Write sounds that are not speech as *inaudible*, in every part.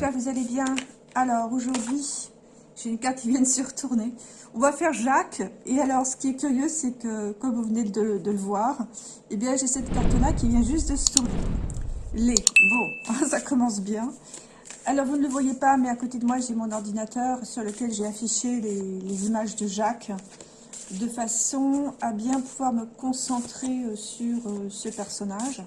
j'espère que vous allez bien. Alors, aujourd'hui, j'ai une carte qui vient de se retourner. On va faire Jacques. Et alors, ce qui est curieux, c'est que, comme vous venez de, le voir, eh bien, j'ai cette carte-là qui vient juste de se tourner. Les. Bon, *laughs* ça commence bien. Alors, vous ne le voyez pas, mais à côté de moi, j'ai mon ordinateur sur lequel j'ai affiché les, images de Jacques de façon à bien pouvoir me concentrer euh, sur euh, ce personnage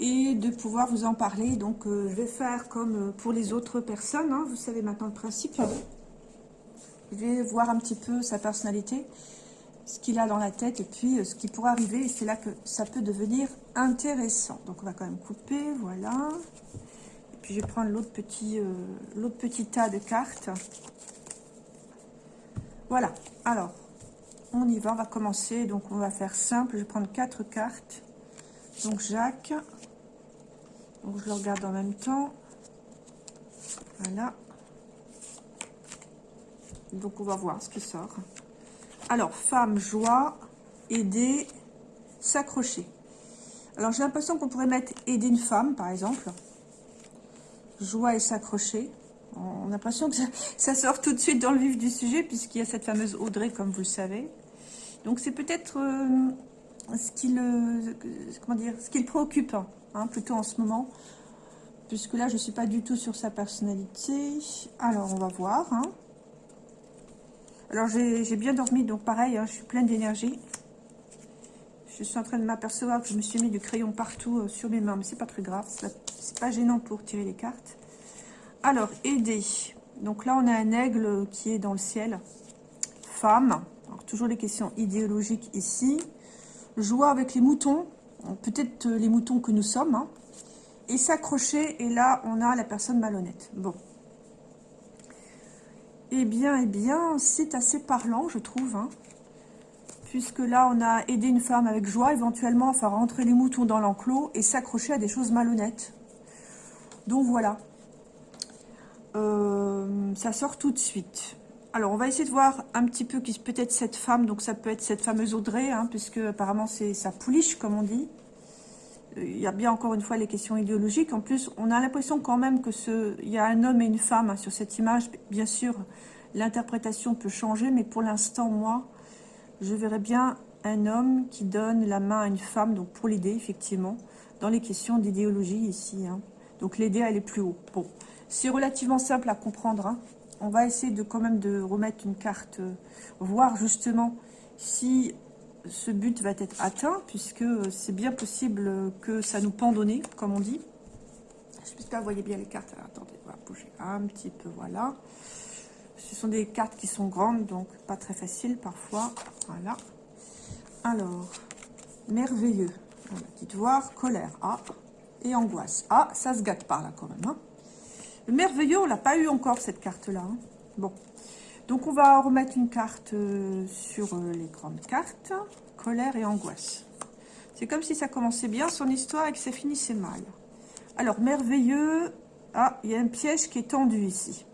et de pouvoir vous en parler. Donc, euh, je vais faire comme pour les autres personnes. Hein. vous savez maintenant le principe. Je vais voir un petit peu sa personnalité, ce qu'il a dans la tête et puis ce qui pourrait arriver. Et c'est là que ça peut devenir intéressant. Donc, on va quand même couper. Voilà je vais prendre l'autre petit, euh, petit tas de cartes. Voilà. Alors, on y va. On va commencer. Donc, on va faire simple. Je vais prendre quatre cartes. Donc, Jacques. Donc, je le regarde en même temps. Voilà. Donc, on va voir ce qui sort. Alors, femme, joie, aider, s'accrocher. Alors, j'ai l'impression qu'on pourrait mettre aider une femme, par exemple joie et s'accrocher. On a l'impression que ça, sort tout de suite dans le vif du sujet, puisqu'il y a cette fameuse Audrey, comme vous le savez. Donc c'est peut-être euh, ce qui le, préoccupe, hein, plutôt en ce moment, puisque là je ne suis pas du tout sur sa personnalité. Alors on va voir. Hein. Alors j'ai bien dormi, donc pareil, hein, je suis pleine d'énergie. Je suis en train de m'apercevoir que je me suis mis du crayon partout euh, sur mes mains, mais c'est pas très grave, c'est pas gênant pour tirer les cartes. Alors, aider. Donc là, on a un aigle qui est dans le ciel. Femme. Toujours les questions idéologiques ici. Joie avec les moutons. Peut-être euh, les moutons que nous sommes. Hein. Et s'accrocher. Et là, on a la personne malhonnête. Bon. Eh bien, eh bien, c'est assez parlant, je trouve. Hein puisque là, on a aidé une femme avec joie, éventuellement, à faire rentrer les moutons dans l'enclos et s'accrocher à des choses malhonnêtes. Donc voilà. Euh, ça sort tout de suite. Alors, on va essayer de voir un petit peu qui peut-être cette femme. Donc, ça peut être cette fameuse Audrey, hein, puisque apparemment, c'est sa pouliche, comme on dit. Euh, il y a bien encore une fois les questions idéologiques. En plus, on a l'impression quand même que ce, il y a un homme et une femme hein, sur cette image. Bien sûr, l'interprétation peut changer, mais pour l'instant, moi, je verrais bien un homme qui donne la main à une femme, donc pour l'aider, effectivement, dans les questions d'idéologie ici. Hein. Donc l'aider elle est plus haut. Bon, c'est relativement simple à comprendre. On va essayer de quand même de remettre une carte, euh, voir justement si ce but va être atteint, puisque c'est bien possible que ça nous pendonne, comme on dit. J'espère que vous voyez bien les cartes. attendez, on va bouger un petit peu, voilà. Ce sont des cartes qui sont grandes, donc pas très faciles parfois. Voilà. Alors, merveilleux. Dites voir, colère. Ah, et angoisse. Ah, ça se gâte par là quand même. Hein. Le merveilleux, on l'a pas eu encore cette carte-là. Hein. Bon. Donc, on va remettre une carte euh, sur euh, les grandes cartes. Colère et angoisse. C'est comme si ça commençait bien son histoire et que ça finissait mal. Alors, merveilleux. Ah, il y a un piège qui est tendu ici.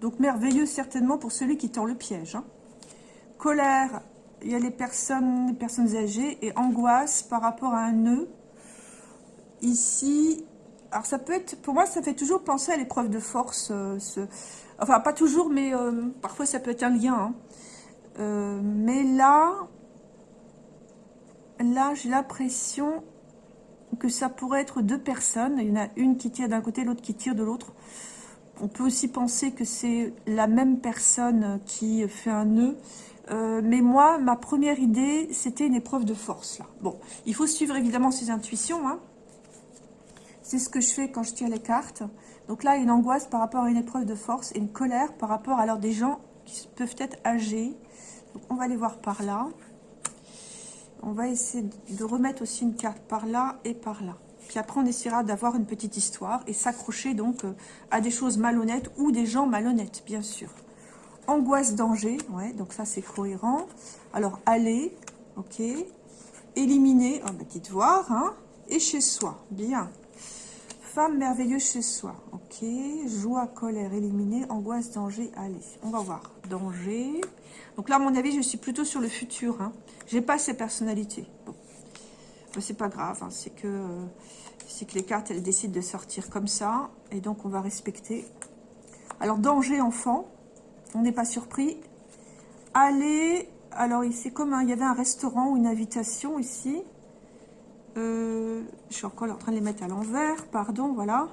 Donc merveilleux certainement pour celui qui tend le piège. Hein. Colère, il y a les personnes, les personnes âgées et angoisse par rapport à un nœud. Ici, alors ça peut être, pour moi ça fait toujours penser à l'épreuve de force. Euh, enfin pas toujours, mais euh, parfois ça peut être un lien. Hein. Euh, mais là, là j'ai l'impression que ça pourrait être deux personnes. Il y en a une qui tire d'un côté, l'autre qui tire de l'autre. On peut aussi penser que c'est la même personne qui fait un nœud. Mais moi, ma première idée, c'était une épreuve de force. Bon, il faut suivre évidemment ses intuitions. Hein. C'est ce que je fais quand je tire les cartes. Donc là, une angoisse par rapport à une épreuve de force et une colère par rapport à alors, des gens qui peuvent être âgés. On va les voir par là. On va essayer de remettre aussi une carte par là et par là. Puis après, on essaiera d'avoir une petite histoire et s'accrocher donc euh, à des choses malhonnêtes ou des gens malhonnêtes, bien sûr. Angoisse, danger, ouais, donc ça c'est cohérent. Alors, aller, ok. Éliminer, on va dites voir, hein. Et chez soi, bien. Femme merveilleuse chez soi, ok. Joie, colère, éliminer, angoisse, danger, aller. On va voir. Danger. Donc là, à mon avis, je suis plutôt sur le futur. Hein. J'ai pas ces personnalités. Bon c'est pas grave, hein, c'est que C'est que les cartes, elles décident de sortir comme ça. Et donc, on va respecter. Alors, danger enfant. On n'est pas surpris. Allez. Alors, c'est comme il y avait un restaurant ou une invitation ici. Euh, je suis encore en train de les mettre à l'envers. Pardon, voilà.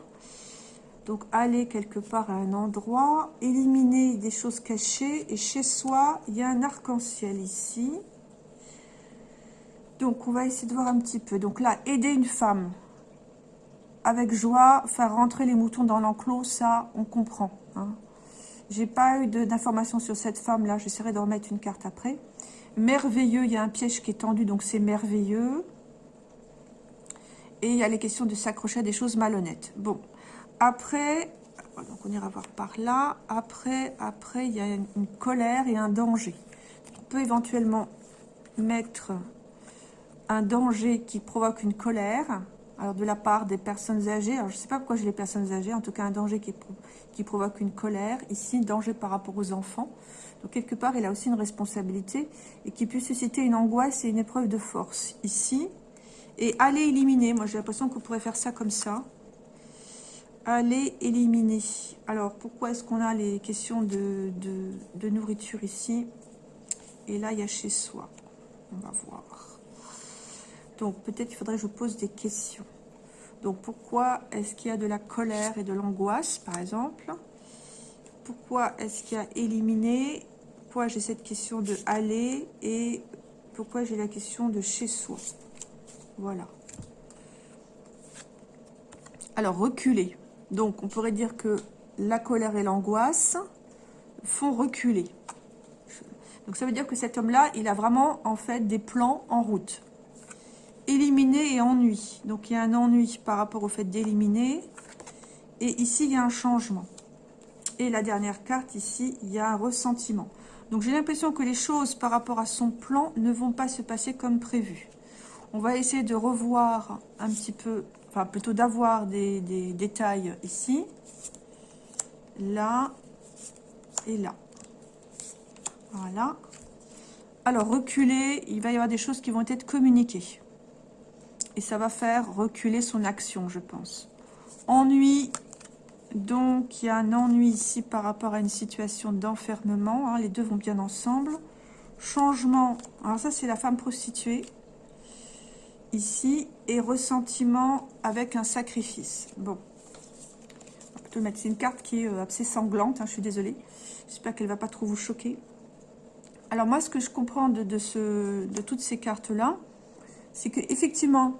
Donc, aller quelque part à un endroit. Éliminer des choses cachées. Et chez soi, il y a un arc-en-ciel ici. Donc, on va essayer de voir un petit peu. Donc là, aider une femme avec joie, faire rentrer les moutons dans l'enclos, ça, on comprend. Hein. J'ai pas eu d'informations sur cette femme-là. J'essaierai d'en remettre une carte après. Merveilleux, il y a un piège qui est tendu, donc c'est merveilleux. Et il y a les questions de s'accrocher à des choses malhonnêtes. Bon, après, donc on ira voir par là. Après, après, il y a une, colère et un danger. On peut éventuellement mettre un danger qui provoque une colère, alors de la part des personnes âgées, alors je ne sais pas pourquoi j'ai les personnes âgées, en tout cas un danger qui, qui provoque une colère, ici danger par rapport aux enfants, donc quelque part il a aussi une responsabilité, et qui peut susciter une angoisse et une épreuve de force, ici, et aller éliminer, moi j'ai l'impression qu'on pourrait faire ça comme ça, aller éliminer, alors pourquoi est-ce qu'on a les questions de, nourriture ici, et là il y a chez soi, on va voir. Donc, peut-être qu'il faudrait que je pose des questions. Donc, pourquoi est-ce qu'il y a de la colère et de l'angoisse, par exemple? Pourquoi est-ce qu'il y a éliminé? Pourquoi j'ai cette question de aller Et pourquoi j'ai la question de chez soi? Voilà. Alors, reculer. Donc, on pourrait dire que la colère et l'angoisse font reculer. Donc, ça veut dire que cet homme-là, il a vraiment, en fait, des plans en route éliminer et ennui. Donc il y a un ennui par rapport au fait d'éliminer. Et ici, il y a un changement. Et la dernière carte, ici, il y a un ressentiment. Donc j'ai l'impression que les choses par rapport à son plan ne vont pas se passer comme prévu. On va essayer de revoir un petit peu, enfin plutôt d'avoir des, détails ici, là et là. Voilà. Alors, reculer, il va y avoir des choses qui vont être communiquées et ça va faire reculer son action, je pense. Ennui, donc il y a un ennui ici par rapport à une situation d'enfermement, hein, les deux vont bien ensemble. Changement, alors ça c'est la femme prostituée, ici, et ressentiment avec un sacrifice. Bon, c'est une carte qui est euh, assez sanglante, hein, je suis désolée. J'espère qu'elle ne va pas trop vous choquer. Alors moi, ce que je comprends de, ce, de toutes ces cartes-là, c'est qu'effectivement,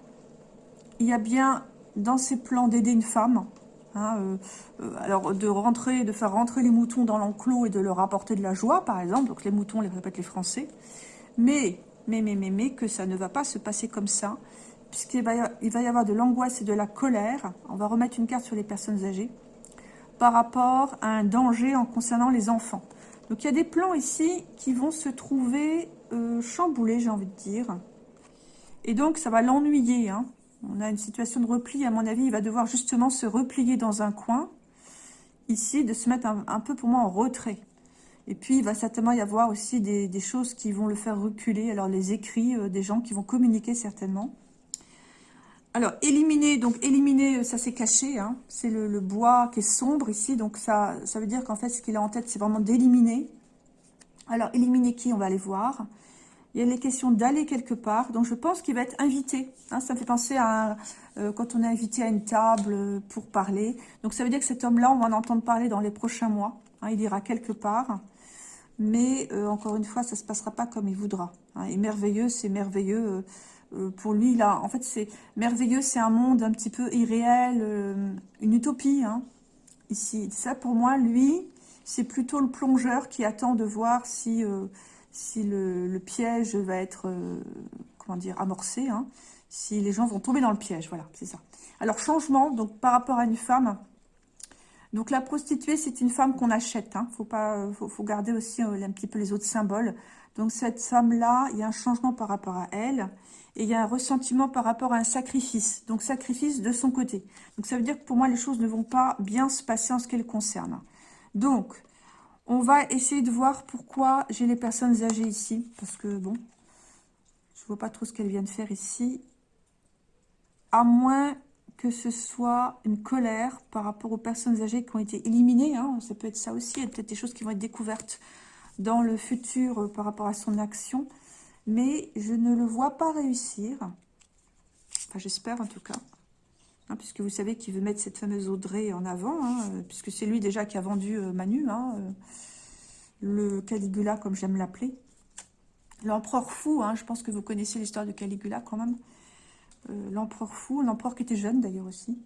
il y a bien dans ces plans d'aider une femme, hein, euh, euh, alors de rentrer, de faire rentrer les moutons dans l'enclos et de leur apporter de la joie, par exemple, donc les moutons, les répètent les Français, mais, mais, mais, mais, mais, que ça ne va pas se passer comme ça, puisqu'il va, y avoir de l'angoisse et de la colère, on va remettre une carte sur les personnes âgées, par rapport à un danger en concernant les enfants. Donc il y a des plans ici qui vont se trouver euh, chamboulés, j'ai envie de dire, et donc, ça va l'ennuyer. Hein. On a une situation de repli. À mon avis, il va devoir justement se replier dans un coin. Ici, de se mettre un, peu, pour moi, en retrait. Et puis, il va certainement y avoir aussi des, choses qui vont le faire reculer. Alors, les écrits euh, des gens qui vont communiquer certainement. Alors, éliminer, donc éliminer, euh, ça c'est caché. Hein. C'est le, bois qui est sombre ici. Donc, ça, ça veut dire qu'en fait, ce qu'il a en tête, c'est vraiment d'éliminer. Alors, éliminer qui On va aller voir il y a les questions d'aller quelque part. Donc, je pense qu'il va être invité. Hein, ça me fait penser à euh, quand on est invité à une table pour parler. Donc, ça veut dire que cet homme-là, on va en entendre parler dans les prochains mois. Hein, il ira quelque part. Mais, euh, encore une fois, ça ne se passera pas comme il voudra. Hein. Et merveilleux, c'est merveilleux. Euh, pour lui, là, en fait, c'est merveilleux, c'est un monde un petit peu irréel, une utopie, ici. Ça, pour moi, lui, c'est plutôt le plongeur qui attend de voir si si le, piège va être, euh, comment dire, amorcé, hein, si les gens vont tomber dans le piège, voilà, c'est ça. Alors, changement, donc par rapport à une femme, donc la prostituée, c'est une femme qu'on achète, hein, faut, pas, faut, garder aussi euh, un petit peu les autres symboles. Donc cette femme-là, il y a un changement par rapport à elle, et il y a un ressentiment par rapport à un sacrifice, donc sacrifice de son côté. Donc ça veut dire que pour moi, les choses ne vont pas bien se passer en ce qu'elle concerne. Donc, on va essayer de voir pourquoi j'ai les personnes âgées ici. Parce que, bon, je vois pas trop ce qu'elles viennent faire ici. À moins que ce soit une colère par rapport aux personnes âgées qui ont été éliminées. Hein. ça peut être ça aussi. Il y a peut-être des choses qui vont être découvertes dans le futur euh, par rapport à son action. Mais je ne le vois pas réussir. Enfin, j'espère en tout cas. Hein, puisque vous savez qu'il veut mettre cette fameuse Audrey en avant. Hein, euh, puisque c'est lui déjà qui a vendu euh, Manu. le Caligula, comme j'aime l'appeler. L'empereur fou, je pense que vous connaissez l'histoire de Caligula quand même. Euh, l'empereur fou, l'empereur qui était jeune d'ailleurs aussi.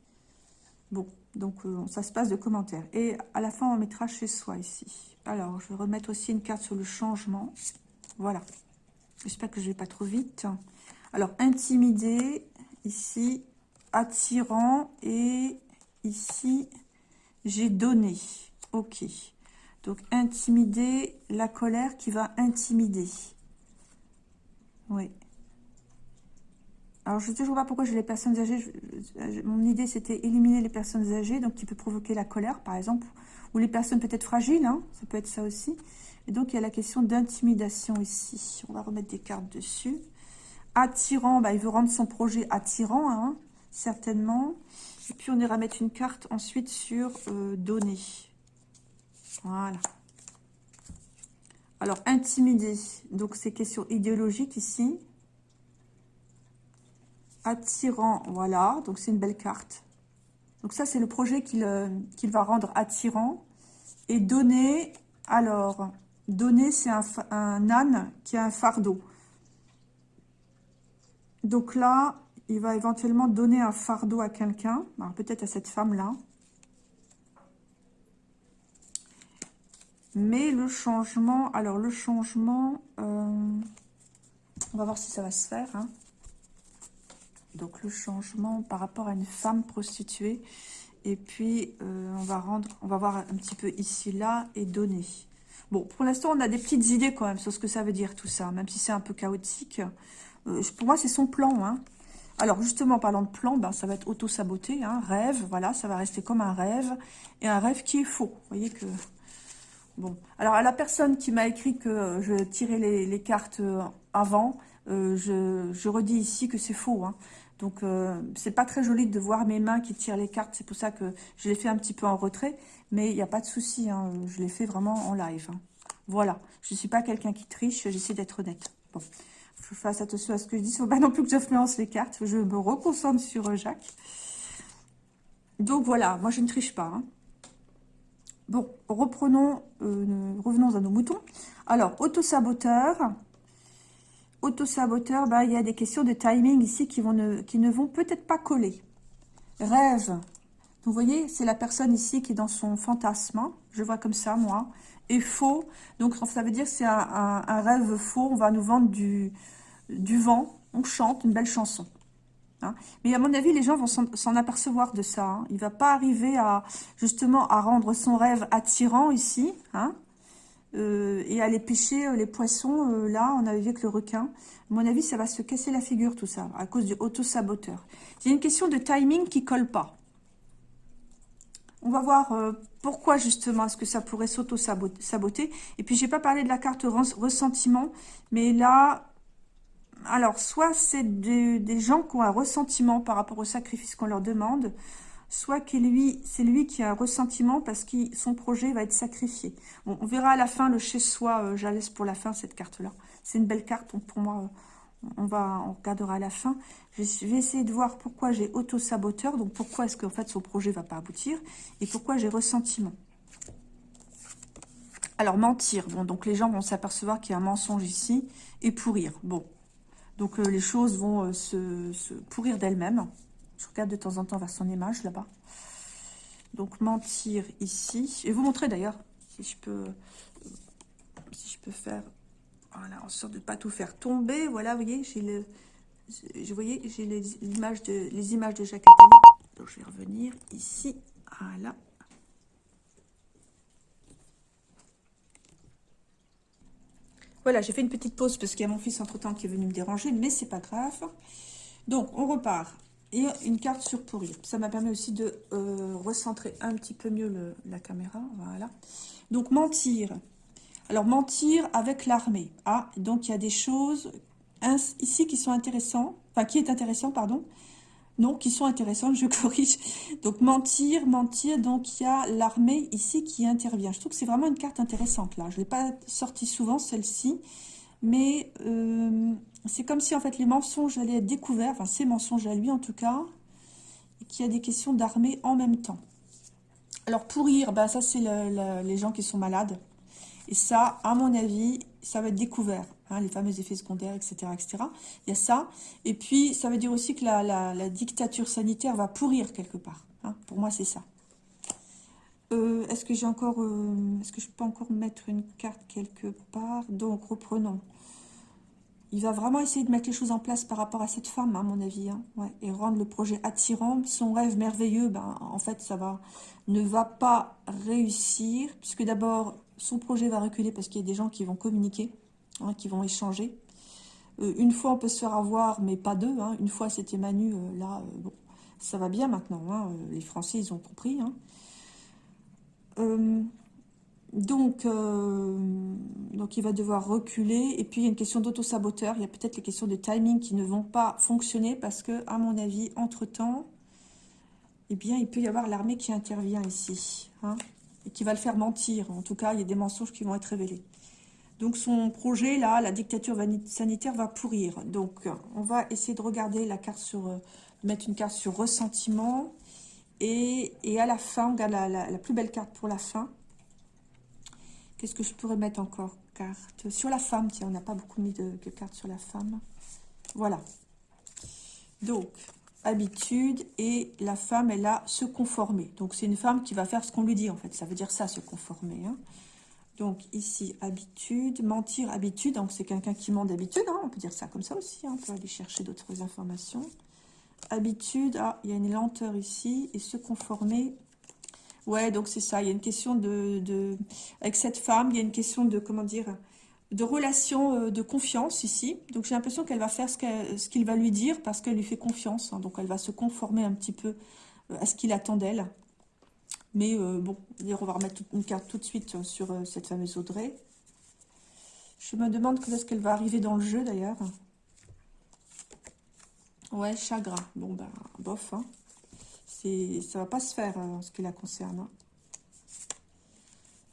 Bon, donc euh, ça se passe de commentaires. Et à la fin, on mettra chez soi ici. Alors, je vais remettre aussi une carte sur le changement. Voilà. J'espère que je ne vais pas trop vite. Alors, intimider, ici, attirant, et ici, j'ai donné. Ok. Donc, intimider, la colère qui va intimider. Oui. Alors, je ne sais toujours pas pourquoi j'ai les personnes âgées. mon idée, c'était éliminer les personnes âgées, donc qui peut provoquer la colère, par exemple. Ou les personnes peut-être fragiles, hein, ça peut être ça aussi. Et donc, il y a la question d'intimidation ici. On va remettre des cartes dessus. Attirant, bah, il veut rendre son projet attirant, hein, certainement. Et puis, on ira mettre une carte ensuite sur euh, donner. Voilà. Alors, intimider. Donc, c'est question idéologique ici attirant, voilà, donc c'est une belle carte. Donc ça, c'est le projet qu'il euh, va rendre attirant. Et donner, alors, donner, c'est un, âne qui a un fardeau. Donc là, il va éventuellement donner un fardeau à quelqu'un, peut-être à cette femme-là. Mais le changement, alors le changement, euh, on va voir si ça va se faire. Hein. Donc le changement par rapport à une femme prostituée. Et puis euh, on va rendre, on va voir un petit peu ici, là et donner. Bon, pour l'instant, on a des petites idées quand même sur ce que ça veut dire tout ça, même si c'est un peu chaotique. Euh, pour moi, c'est son plan. Hein. Alors justement, parlant de plan, ben, ça va être auto-saboté, hein, rêve, voilà, ça va rester comme un rêve, et un rêve qui est faux. Vous voyez que... Bon, alors à la personne qui m'a écrit que je tirais les, cartes euh, avant, je, je, redis ici que c'est faux. Hein. Donc, euh, c'est pas très joli de voir mes mains qui tirent les cartes. C'est pour ça que je l'ai fait un petit peu en retrait. Mais il n'y a pas de souci. Hein. Je l'ai fait vraiment en live. Hein. Voilà. Je ne suis pas quelqu'un qui triche. J'essaie d'être honnête. Bon. Je fasse attention à ce que je dis. Il ne faut pas non plus que j'influence les cartes. Je me reconcentre sur euh, Jacques. Donc, voilà. Moi, je ne triche pas. Hein. Bon, reprenons, euh, revenons à nos moutons. Alors, auto-saboteur auto-saboteur, bah, il y a des questions de timing ici qui, vont ne, qui ne vont peut-être pas coller. Rêve. Vous voyez, c'est la personne ici qui est dans son fantasme. Hein. Je vois comme ça, moi. Et faux. Donc, ça veut dire que c'est un, rêve faux. On va nous vendre du, du vent. On chante une belle chanson. Hein. Mais à mon avis, les gens vont s'en apercevoir de ça. Hein. Il ne va pas arriver à justement à rendre son rêve attirant ici. Hein. Euh, et aller pêcher euh, les poissons, euh, là, on avait vu avec le requin. À mon avis, ça va se casser la figure, tout ça, à cause du auto-saboteur. A une question de timing qui colle pas. On va voir pourquoi, justement, est-ce que ça pourrait s'auto-saboter. Et puis, j'ai pas parlé de la carte ressentiment, mais là, alors, soit c'est des gens qui ont un ressentiment par rapport au sacrifice qu'on leur demande, soit que lui, c'est lui qui a un ressentiment parce que son projet va être sacrifié. Bon, on verra à la fin le chez-soi, euh, je laisse pour la fin cette carte-là. C'est une belle carte, pour moi, euh, on, va, on regardera à la fin. Je vais essayer de voir pourquoi j'ai auto-saboteur, donc pourquoi est-ce qu'en fait son projet va pas aboutir, et pourquoi j'ai ressentiment. Alors, mentir. Bon, donc les gens vont s'apercevoir qu'il y a un mensonge ici, et pourrir. Bon, donc euh, les choses vont se, se pourrir d'elles-mêmes. Je regarde de temps en temps vers son image là-bas. Donc mentir ici. Et vous montrer d'ailleurs si je peux si je peux faire voilà en sorte de ne pas tout faire tomber. Voilà, vous voyez, j'ai le je j'ai les images de les images de Jacques Attali. Donc je vais revenir ici. Voilà. Voilà, j'ai fait une petite pause parce qu'il y a mon fils entre-temps qui est venu me déranger, mais c'est pas grave. Donc, on repart et une carte sur pourrir. Ça m'a permis aussi de euh, recentrer un petit peu mieux la caméra. Voilà. Donc, mentir. Alors, mentir avec l'armée. Ah, donc il y a des choses ici qui sont intéressantes. Enfin, qui est intéressant, pardon. Non, qui sont intéressantes, je *laughs* corrige. Donc, mentir, mentir. Donc, il y a l'armée ici qui intervient. Je trouve que c'est vraiment une carte intéressante, là. Je ne l'ai pas sortie souvent, celle-ci. Mais euh, c'est comme si, en fait, les mensonges allaient être découverts. Enfin, ces mensonges à lui, en tout cas. Et qu'il y a des questions d'armée en même temps. Alors, pourrir, ben, ça, c'est les gens qui sont malades. Et ça, à mon avis, ça va être découvert. Hein, les fameux effets secondaires, etc., etc. Il y a ça. Et puis, ça veut dire aussi que la, dictature sanitaire va pourrir quelque part. Hein. Pour moi, c'est ça. Euh, est-ce que j'ai encore... Euh, est-ce que je peux encore mettre une carte quelque part? Donc, reprenons. Il va vraiment essayer de mettre les choses en place par rapport à cette femme, à mon avis. Hein. et rendre le projet attirant. Son rêve merveilleux, ben, en fait, ça va ne va pas réussir. Puisque d'abord, son projet va reculer parce qu'il y a des gens qui vont communiquer. Hein, qui vont échanger. Euh, une fois, on peut se faire avoir, mais pas deux. Hein. Une fois, c'était Manu. Euh, là, euh, ça va bien maintenant. Les Français, ils ont compris. Donc, donc, il va devoir reculer. Et puis, il y a une question d'auto-saboteur. Il y a peut-être les questions de timing qui ne vont pas fonctionner parce que, à mon avis, entre-temps, eh bien, il peut y avoir l'armée qui intervient ici. et qui va le faire mentir. En tout cas, il y a des mensonges qui vont être révélés. Donc son projet, là, la dictature sanitaire va pourrir. Donc on va essayer de regarder la carte sur, euh, mettre une carte sur ressentiment. Et, à la fin, on regarde la, plus belle carte pour la fin. Qu'est-ce que je pourrais mettre encore? Carte sur la femme, tiens, on n'a pas beaucoup mis de, cartes sur la femme. Voilà. Donc, habitude, et la femme, elle a se conformer. Donc c'est une femme qui va faire ce qu'on lui dit, en fait. Ça veut dire ça, se conformer. Hein. Donc ici, habitude, mentir, habitude. Donc c'est quelqu'un qui ment d'habitude, hein, on peut dire ça comme ça aussi. Hein, on peut aller chercher d'autres informations. Habitude, ah, il y a une lenteur ici. Et se conformer. Ouais, donc c'est ça. Il y a une question de, Avec cette femme, il y a une question de, comment dire, de relation euh, de confiance ici. Donc j'ai l'impression qu'elle va faire ce qu'il va lui dire parce qu'elle lui fait confiance. Hein. donc elle va se conformer un petit peu euh, à ce qu'il attend d'elle. Mais euh, bon, on va remettre une carte tout de suite sur cette fameuse Audrey. Je me demande quand est-ce qu'elle va arriver dans le jeu d'ailleurs. Ouais, chagrin. Bon ben, bof. Hein. Ça va pas se faire euh, en ce qui la concerne. Hein.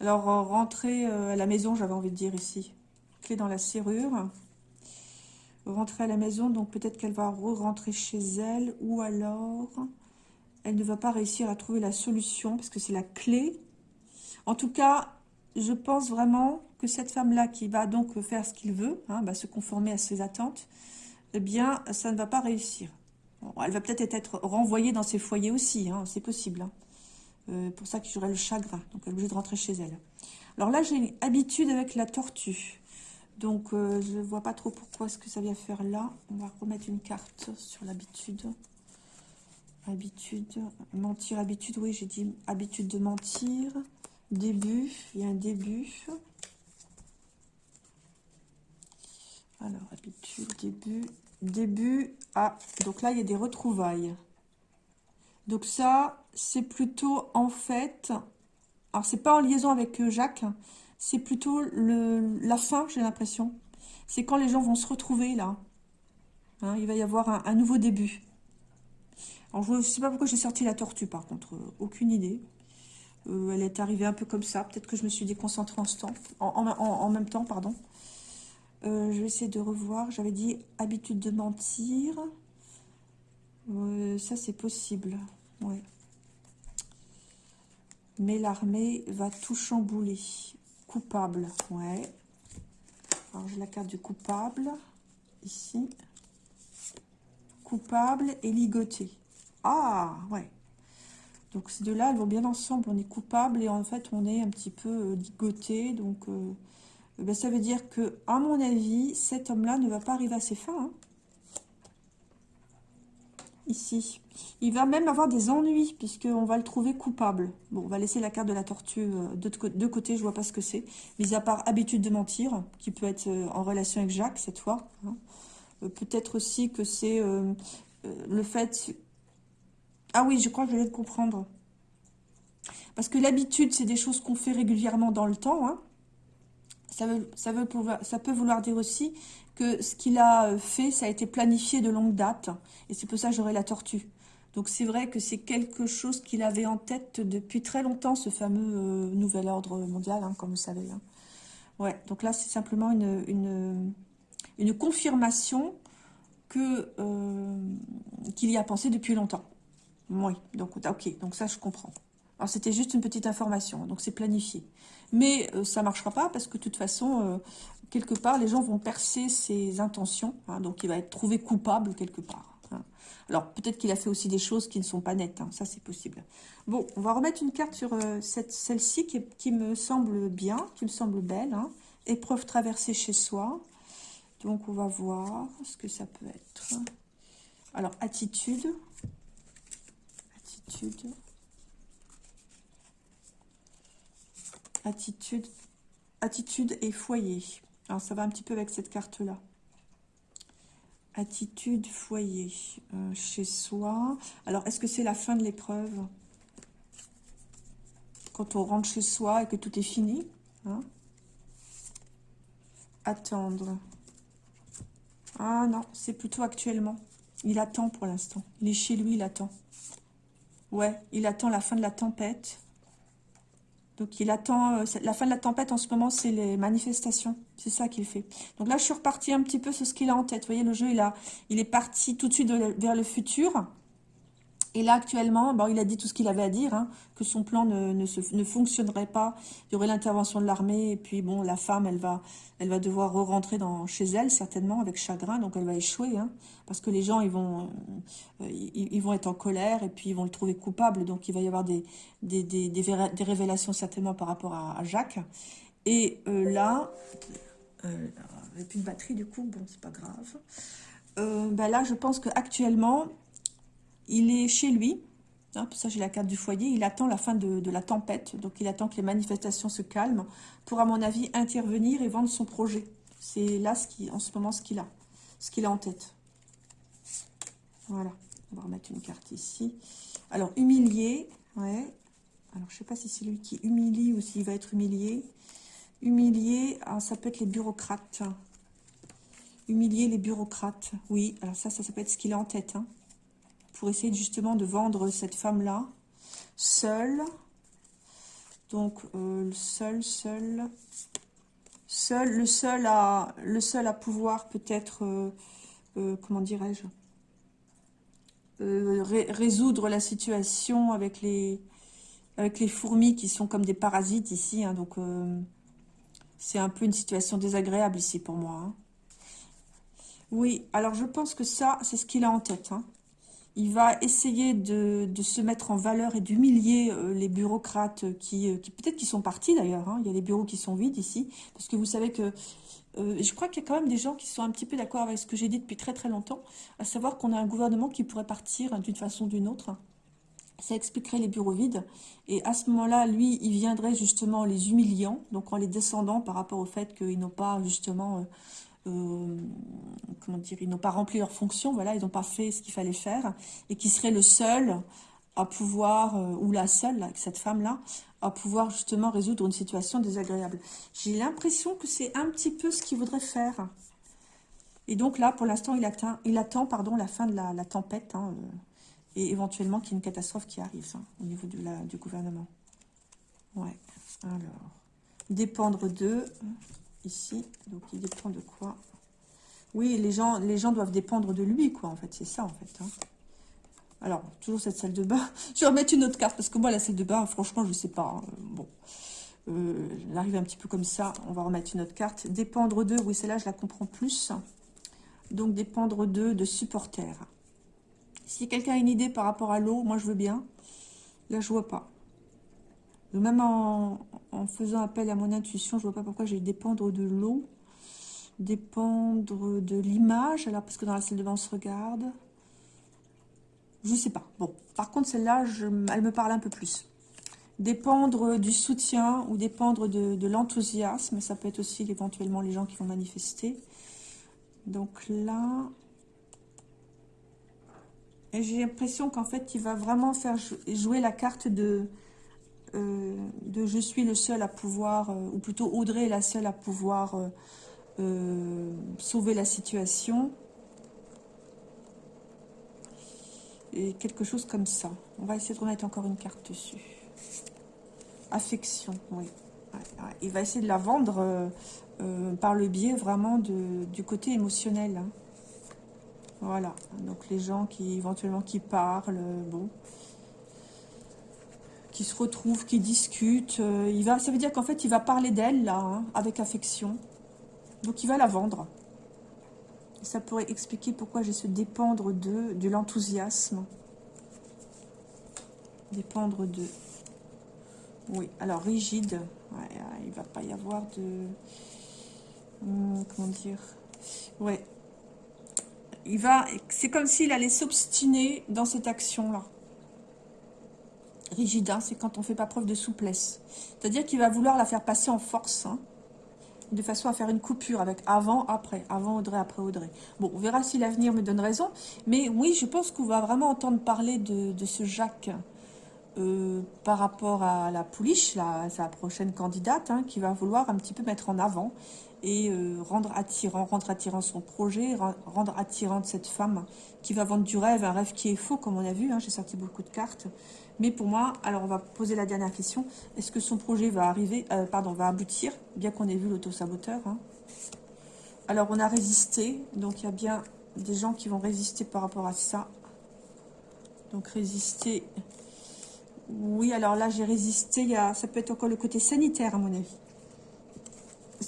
Alors, rentrer à la maison, j'avais envie de dire ici. Clé dans la serrure. Rentrer à la maison, donc peut-être qu'elle va re-rentrer chez elle. Ou alors elle ne va pas réussir à trouver la solution parce que c'est la clé. En tout cas, je pense vraiment que cette femme-là qui va donc faire ce qu'il veut, hein, se conformer à ses attentes, eh bien, ça ne va pas réussir. Elle va peut-être être renvoyée dans ses foyers aussi, hein, c'est possible. Hein. Euh, pour ça qu'il y aurait le chagrin, donc elle est obligée de rentrer chez elle. Alors là, j'ai une habitude avec la tortue. Donc, euh, je ne vois pas trop pourquoi ce que ça vient faire là. On va remettre une carte sur l'habitude. Habitude, mentir, habitude, oui, j'ai dit habitude de mentir. Début, il y a un début. Alors, habitude, début, début. Ah, donc là, il y a des retrouvailles. Donc ça, c'est plutôt en fait... Alors, c'est pas en liaison avec euh, Jacques, c'est plutôt le, la fin, j'ai l'impression. C'est quand les gens vont se retrouver, là. Hein, il va y avoir un nouveau début. Alors, je ne sais pas pourquoi j'ai sorti la tortue, par contre. Euh, aucune idée. Euh, elle est arrivée un peu comme ça. Peut-être que je me suis déconcentrée en, même temps. pardon. Euh, je vais essayer de revoir. J'avais dit habitude de mentir. ça, c'est possible. Ouais. Mais l'armée va tout chambouler. Coupable. Ouais. Alors, j'ai la carte du coupable. Ici. Coupable et ligoté. Ah, ouais. Donc ces deux-là, elles vont bien ensemble. On est coupable et en fait, on est un petit peu euh, ligoté. Donc, euh, ben, ça veut dire que, à mon avis, cet homme-là ne va pas arriver à ses fins. Hein. Ici. Il va même avoir des ennuis, puisqu'on va le trouver coupable. Bon, on va laisser la carte de la tortue euh, de côtés, je vois pas ce que c'est. Mis à part habitude de mentir, qui peut être en relation avec Jacques, cette fois. Hein. Peut-être aussi que c'est le fait ah oui, je crois que je viens de comprendre. Parce que l'habitude, c'est des choses qu'on fait régulièrement dans le temps. Hein. Ça, peut vouloir dire aussi que ce qu'il a fait, ça a été planifié de longue date. Et c'est pour ça que j'aurai la tortue. Donc c'est vrai que c'est quelque chose qu'il avait en tête depuis très longtemps, ce fameux euh, nouvel ordre mondial, hein, comme vous savez. Hein. Ouais, donc là c'est simplement une, confirmation euh, qu'il y a pensé depuis longtemps. Oui, donc ok, donc ça je comprends. Alors c'était juste une petite information, donc c'est planifié. Mais ça euh, ça marchera pas parce que de toute façon, quelque part, les gens vont percer ses intentions. Hein, donc il va être trouvé coupable quelque part. Alors, peut-être qu'il a fait aussi des choses qui ne sont pas nettes. Hein, ça, c'est possible. Bon, on va remettre une carte sur euh, celle-ci qui, me semble bien, qui me semble belle. Hein. Épreuve traversée chez soi. Donc, on va voir ce que ça peut être. Alors, attitude. Attitude. Attitude. Attitude et foyer. Alors, ça va un petit peu avec cette carte-là. Attitude, foyer, euh, chez soi. Alors, est-ce que c'est la fin de l'épreuve? Quand on rentre chez soi et que tout est fini hein? Attendre. Ah non, c'est plutôt actuellement. Il attend pour l'instant. Il est chez lui, il attend. Ouais, il attend la fin de la tempête. Donc il attend, euh, la fin de la tempête en ce moment, c'est les manifestations. C'est ça qu'il fait. Donc là, je suis repartie un petit peu sur ce qu'il a en tête. Vous voyez, le jeu, il, a, il est parti tout de suite vers le futur. Et là, actuellement, bon, il a dit tout ce qu'il avait à dire, hein, que son plan ne, ne, fonctionnerait pas. Il y aurait l'intervention de l'armée, et puis, bon, la femme, elle va, elle va devoir re-rentrer chez elle, certainement, avec chagrin, donc elle va échouer, hein, parce que les gens, ils vont, euh, ils, vont être en colère, et puis ils vont le trouver coupable, donc il va y avoir des, des, des, des, révélations, certainement, par rapport à, Jacques. Et euh, là, euh, avec de batterie, du coup, bon, c'est pas grave. Euh, ben là, je pense qu'actuellement, il est chez lui, ça j'ai la carte du foyer, il attend la fin de, la tempête, donc il attend que les manifestations se calment pour, à mon avis, intervenir et vendre son projet. C'est là, en ce moment, ce qu'il a, en tête. Voilà, on va remettre une carte ici. Alors, humilié, ouais. Alors, je ne sais pas si c'est lui qui humilie ou s'il va être humilié. Humilié, ah, ça peut être les bureaucrates. Humilier les bureaucrates, oui. Alors ça, ça, ça peut être ce qu'il a en tête. Hein pour essayer justement de vendre cette femme-là, seule. Donc, euh, seul, seul, seul, le seul à, le seul à pouvoir peut-être, euh, euh, comment dirais-je, résoudre la situation avec les, avec les fourmis qui sont comme des parasites ici. Hein, donc, c'est un peu une situation désagréable ici pour moi. Hein. Oui, alors je pense que ça, c'est ce qu'il a en tête. Hein il va essayer de, se mettre en valeur et d'humilier euh, les bureaucrates qui, euh, qui peut-être qui sont partis d'ailleurs. Hein. Il y a des bureaux qui sont vides ici. Parce que vous savez que, euh, je crois qu'il y a quand même des gens qui sont un petit peu d'accord avec ce que j'ai dit depuis très très longtemps. À savoir qu'on a un gouvernement qui pourrait partir d'une façon ou d'une autre. Ça expliquerait les bureaux vides. Et à ce moment-là, lui, il viendrait justement les humiliant, donc en les descendant par rapport au fait qu'ils n'ont pas justement... Euh, comment dire, ils n'ont pas rempli leur fonction, voilà, ils n'ont pas fait ce qu'il fallait faire, et qui serait le seul à pouvoir, euh, ou la seule, cette femme-là, à pouvoir justement résoudre une situation désagréable. J'ai l'impression que c'est un petit peu ce qu'il voudrait faire. Et donc là, pour l'instant, il, attend pardon, la fin de la, tempête, hein, euh, et éventuellement qu'il y ait une catastrophe qui arrive hein, au niveau du gouvernement. Ouais, alors, dépendre d'eux ici. Donc, il dépend de quoi Oui, les gens, doivent dépendre de lui, quoi, en fait. C'est ça, en fait. Hein. Alors, toujours cette salle de bain. *laughs* je vais remettre une autre carte, parce que moi, la salle de bain, franchement, je ne sais pas. Hein. Bon, euh, elle arrive un petit peu comme ça. On va remettre une autre carte. Dépendre d'eux, oui, celle-là, je la comprends plus. Donc, dépendre d'eux, de supporters. Si quelqu'un a une idée par rapport à l'eau, moi, je veux bien. Là, je vois pas. Même en, faisant appel à mon intuition, je vois pas pourquoi j'ai dépendre de l'eau, dépendre de l'image, alors parce que dans la salle de bain on se regarde. Je sais pas. Bon, par contre celle-là, elle me parle un peu plus. Dépendre du soutien ou dépendre de, l'enthousiasme, ça peut être aussi éventuellement les gens qui vont manifester. Donc là, j'ai l'impression qu'en fait, il va vraiment faire jouer la carte de de je suis le seul à pouvoir, ou plutôt Audrey est la seule à pouvoir sauver la situation. Et quelque chose comme ça. On va essayer de remettre encore une carte dessus. Affection, oui. Il va essayer de la vendre euh, euh, par le biais vraiment de, du côté émotionnel. Hein. Voilà. Donc les gens qui éventuellement qui parlent, bon, qui se retrouvent, qui discutent. Euh, il va, ça veut dire qu'en fait, il va parler d'elle, là, hein, avec affection. Donc il va la vendre. Ça pourrait expliquer pourquoi j'ai ce dépendre de, de l'enthousiasme. Dépendre de... Oui, alors rigide. il va pas y avoir de... Hmm, comment dire Ouais. Il va... C'est comme s'il allait s'obstiner dans cette action-là. Rigide, hein, c'est quand on fait pas preuve de souplesse. C'est-à-dire qu'il va vouloir la faire passer en force. Hein de façon à faire une coupure avec avant, après, avant Audrey, après Audrey. Bon, on verra si l'avenir me donne raison, mais oui, je pense qu'on va vraiment entendre parler de, ce Jacques euh, par rapport à la Pouliche, sa prochaine candidate, hein, qui va vouloir un petit peu mettre en avant et euh, rendre attirant, rendre attirant son projet, rendre attirante cette femme qui va vendre du rêve, un rêve qui est faux, comme on a vu, j'ai sorti beaucoup de cartes, mais pour moi, alors on va poser la dernière question. Est-ce que son projet va arriver, euh, pardon, va aboutir, bien qu'on ait vu l'autosaboteur hein? Alors on a résisté, donc il y a bien des gens qui vont résister par rapport à ça. Donc résister. Oui, alors là j'ai résisté, il y a, ça peut être encore le côté sanitaire à mon avis.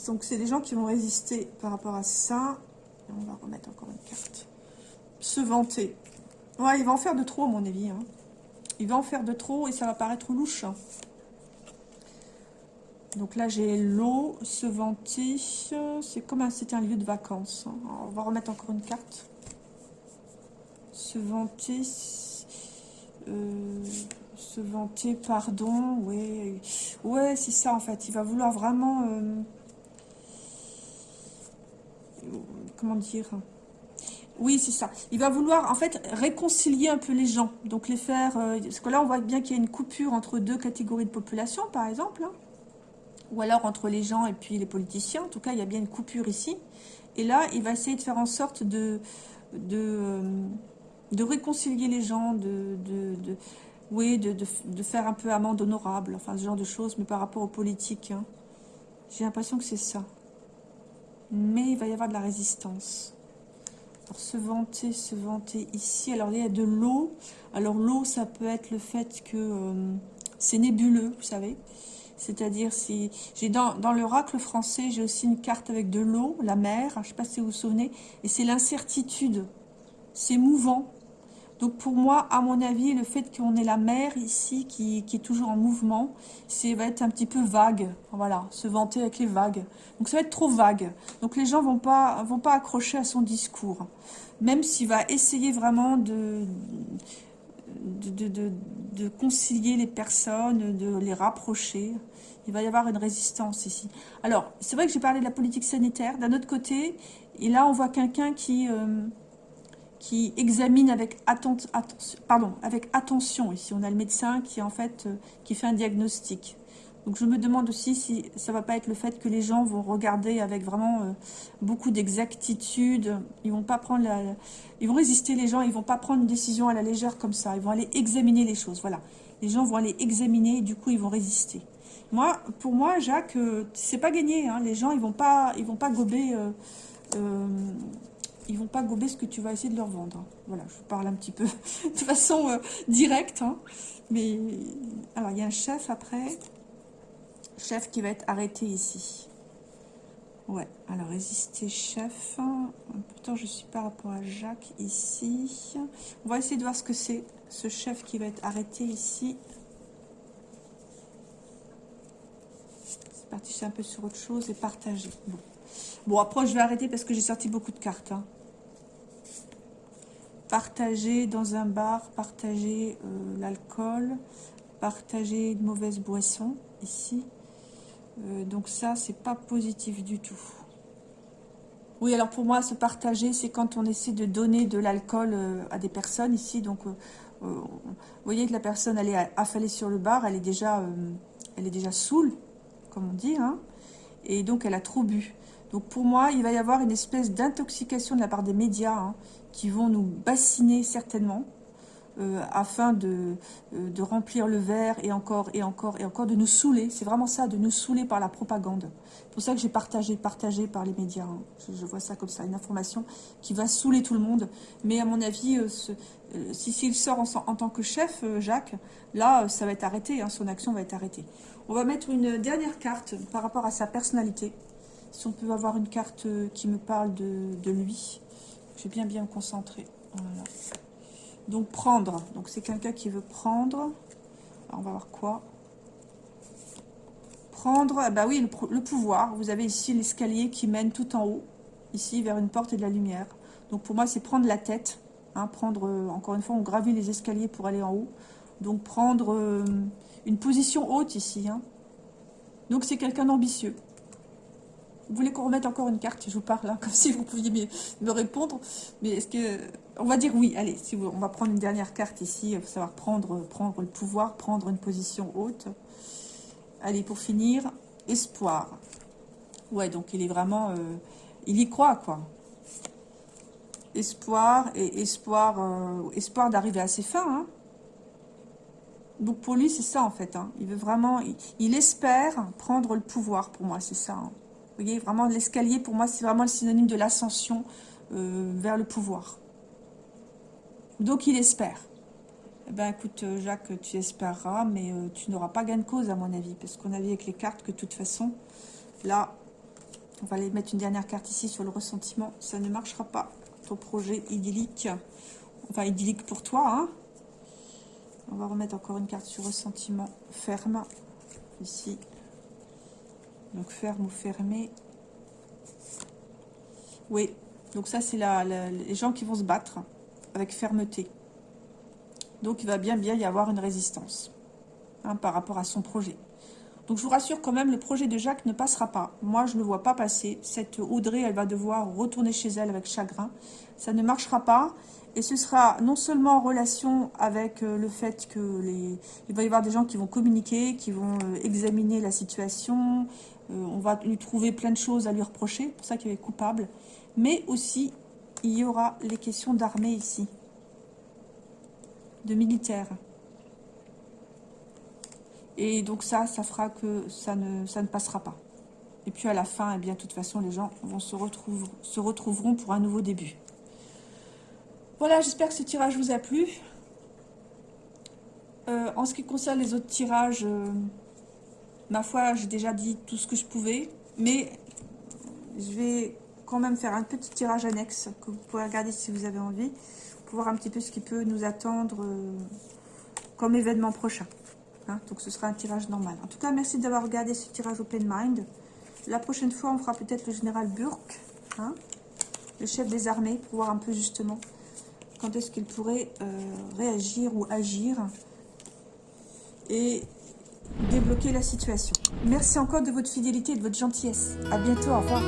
Donc c'est des gens qui vont résister par rapport à ça. on va remettre encore une carte. Se vanter. Ouais, il va en faire de trop à mon avis. Hein. Il va en faire de trop et ça va paraître louche. Donc là, j'ai l'eau, se vanter. C'est comme c'était un lieu de vacances. Hein. On va remettre encore une carte. Se vanter. Euh, se vanter, pardon. Ouais, ouais c'est ça en fait. Il va vouloir vraiment... Euh, comment dire oui, c'est ça. Il va vouloir, en fait, réconcilier un peu les gens. Donc, les faire... Euh, parce que là, on voit bien qu'il y a une coupure entre deux catégories de population, par exemple. Hein. Ou alors entre les gens et puis les politiciens. En tout cas, il y a bien une coupure ici. Et là, il va essayer de faire en sorte de... euh, réconcilier les gens, de... de, de, faire un peu amende honorable. Enfin, ce genre de choses, mais par rapport aux politiques. Hein. J'ai l'impression que c'est ça. Mais il va y avoir de la résistance. Se vanter, se vanter ici. Alors, il y a de l'eau. Alors, l'eau, ça peut être le fait que euh, c'est nébuleux, vous savez. C'est-à-dire, si j'ai dans, dans l'oracle français, j'ai aussi une carte avec de l'eau, la mer, je ne sais pas si vous vous souvenez, et c'est l'incertitude. C'est mouvant, donc pour moi, à mon avis, le fait qu'on ait la mer ici qui, est toujours en mouvement, c'est va être un petit peu vague. Voilà, se vanter avec les vagues. Donc ça va être trop vague. Donc les gens vont pas vont pas accrocher à son discours. Même s'il va essayer vraiment de de, de, concilier les personnes, de les rapprocher. Il va y avoir une résistance ici. Alors, c'est vrai que j'ai parlé de la politique sanitaire. D'un autre côté, et là, on voit quelqu'un qui... Euh, qui examine avec, attention, pardon, avec attention. Ici, on a le médecin qui, en fait, euh, qui fait un diagnostic. Donc, je me demande aussi si ça va pas être le fait que les gens vont regarder avec vraiment euh, beaucoup d'exactitude. Ils vont pas prendre la, ils vont résister les gens. Ils vont pas prendre une décision à la légère comme ça. Ils vont aller examiner les choses. Voilà. Les gens vont aller examiner et du coup, ils vont résister. Moi, pour moi, Jacques, euh, c'est pas gagné. Hein. Les gens, ils vont vont pas gober ils vont pas gober ce que tu vas essayer de leur vendre. Hein. Voilà, je parle un petit peu *laughs* de façon euh, directe. Hein. Mais, alors, il y a un chef après. Chef qui va être arrêté ici. Ouais, alors résister chef. Pourtant, je suis par rapport à Jacques ici. On va essayer de voir ce que c'est, ce chef qui va être arrêté ici. C'est parti, c'est un peu sur autre chose et partager. Bon. Après, je vais arrêter parce que j'ai sorti beaucoup de cartes. Hein. Partager dans un bar, partager euh, l'alcool, partager une mauvaise boisson, ici. Euh, donc ça, c'est pas positif du tout. Oui, alors pour moi, se partager, c'est quand on essaie de donner de l'alcool euh, à des personnes ici. Donc, vous voyez que la personne, elle est affalée sur le bar, elle est déjà, elle est déjà saoule, comme on dit, hein, et donc elle a trop bu. Donc pour moi, il va y avoir une espèce d'intoxication de la part des médias hein, qui vont nous bassiner certainement. Euh, afin de, euh, de, remplir le verre et encore et encore et encore, de nous saouler. C'est vraiment ça, de nous saouler par la propagande. C'est pour ça que j'ai partagé, partagé par les médias. Hein. Je, vois ça comme ça, une information qui va saouler tout le monde. Mais à mon avis, euh, si s'il sort en, tant que chef, Jacques, là, ça va être arrêté, hein, son action va être arrêtée. On va mettre une dernière carte par rapport à sa personnalité. Si on peut avoir une carte qui me parle de, lui. Je vais bien bien me concentrer. Donc prendre, donc c'est quelqu'un qui veut prendre. On va voir quoi. Prendre, ah bah oui, le, pouvoir. Vous avez ici l'escalier qui mène tout en haut, ici vers une porte et de la lumière. Donc pour moi c'est prendre la tête. Hein, prendre, euh, encore une fois, on gravit les escaliers pour aller en haut. Donc prendre euh, une position haute ici. Hein. Donc c'est quelqu'un d'ambitieux. Vous voulez qu'on remette encore une carte Je vous parle là, *laughs* comme si vous pouviez me répondre. Mais est-ce que... On va dire oui. Allez, si on va prendre une dernière carte ici. Faut savoir prendre, prendre le pouvoir, prendre une position haute. Allez, pour finir, espoir. Ouais, donc il est vraiment... Euh, il y croit, quoi. Espoir et espoir, euh, espoir d'arriver à ses fins. Hein. Donc pour lui, c'est ça en fait. Hein. Il veut vraiment... Il, espère prendre le pouvoir, pour moi, c'est ça. Hein. Vous voyez, vraiment, l'escalier, pour moi, c'est vraiment le synonyme de l'ascension euh, vers le pouvoir. Donc, il espère. Eh ben, écoute, euh, Jacques, tu espéreras, mais euh, tu n'auras pas gain de cause, à mon avis, parce qu'on a vu avec les cartes que, de toute façon, là, on va aller mettre une dernière carte ici sur le ressentiment. Ça ne marchera pas, ton projet idyllique. Enfin, idyllique pour toi, hein. On va remettre encore une carte sur ressentiment ferme, ici. Donc ferme ou fermé. Oui, donc ça c'est la, les gens qui vont se battre avec fermeté. Donc il va bien bien y avoir une résistance hein, par rapport à son projet. Donc je vous rassure quand même, le projet de Jacques ne passera pas. Moi, je ne le vois pas passer. Cette Audrey, elle va devoir retourner chez elle avec chagrin. Ça ne marchera pas. Et ce sera non seulement en relation avec euh, le fait que les, il va y avoir des gens qui vont communiquer, qui vont euh, examiner la situation, on va lui trouver plein de choses à lui reprocher, pour ça qu'il est coupable. Mais aussi, il y aura les questions d'armée ici, de militaires. Et donc ça, ça fera que ça ne, ça ne passera pas. Et puis à la fin, eh bien, de toute façon, les gens vont se, retrouver, se retrouveront pour un nouveau début. Voilà, j'espère que ce tirage vous a plu. Euh, en ce qui concerne les autres tirages, euh, Ma foi, j'ai déjà dit tout ce que je pouvais, mais je vais quand même faire un petit tirage annexe que vous pouvez regarder si vous avez envie, pour voir un petit peu ce qui peut nous attendre euh, comme événement prochain. Hein. donc ce sera un tirage normal. En tout cas, merci d'avoir regardé ce tirage Open Mind. La prochaine fois, on fera peut-être le général Burke, hein, le chef des armées, pour voir un peu justement quand est-ce qu'il pourrait euh, réagir ou agir. Et débloquer la situation. Merci encore de votre fidélité et de votre gentillesse. À bientôt, au revoir.